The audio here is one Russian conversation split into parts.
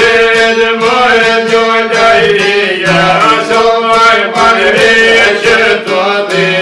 Седьмое дюля и я, Седьмое подвече, то ты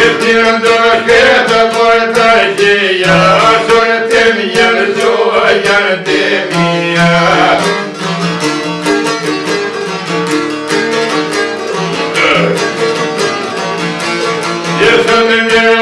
Gittin dökete boytacıya Sürtüm yerzuğa yardımıya Yesemin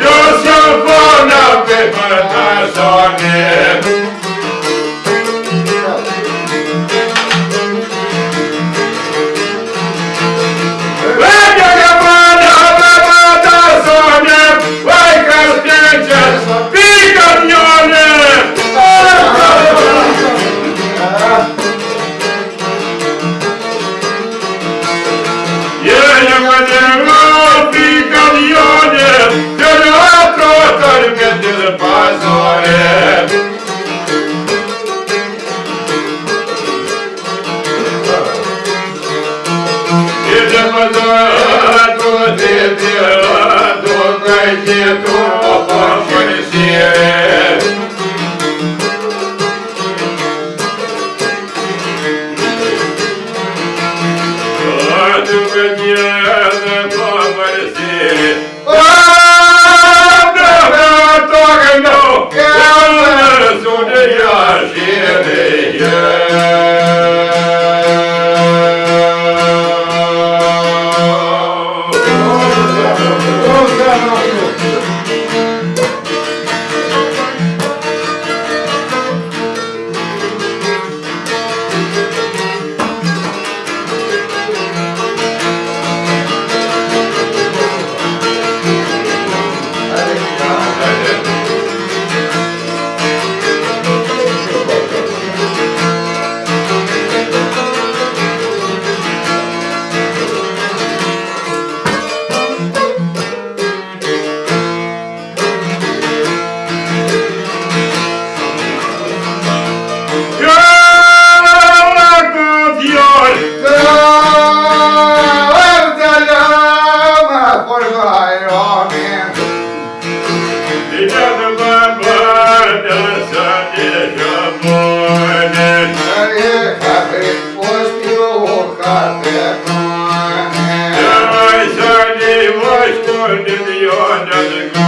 Yo, so far now, paper, I saw. in the yard down the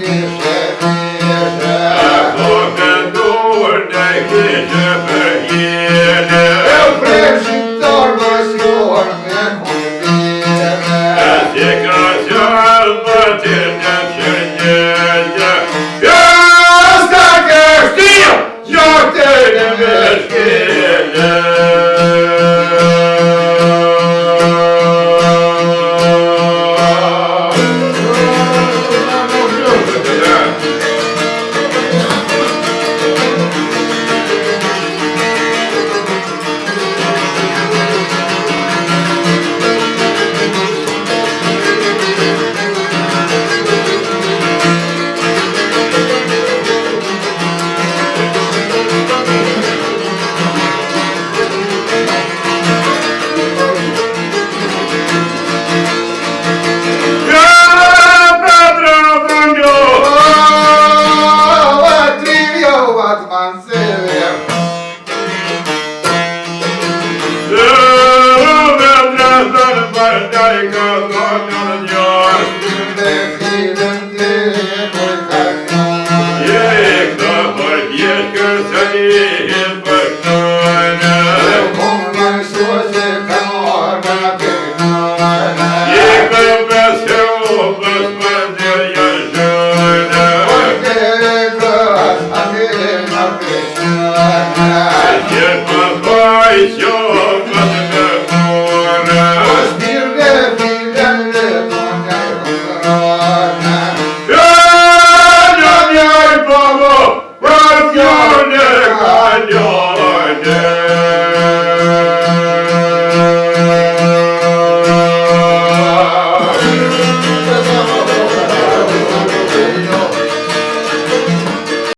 Yeah.